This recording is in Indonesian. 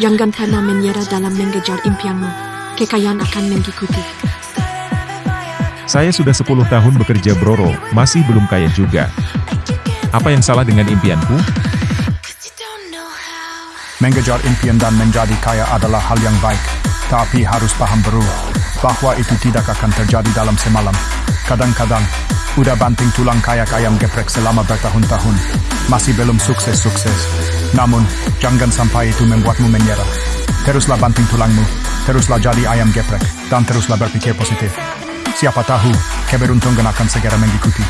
Jangan pernah menyerah dalam mengejar impianmu. Kekayaan akan mengikuti. Saya sudah 10 tahun bekerja Broro, masih belum kaya juga. Apa yang salah dengan impianku? Mengejar impian dan menjadi kaya adalah hal yang baik, tapi harus paham bro, bahwa itu tidak akan terjadi dalam semalam. Kadang-kadang, udah banting tulang kayak ayam geprek selama bertahun-tahun, masih belum sukses-sukses. Namun, jangan sampai itu membuatmu menyerah. Teruslah banting tulangmu, teruslah jadi ayam geprek, dan teruslah berpikir positif. Siapa tahu, keberuntungan akan segera mengikuti.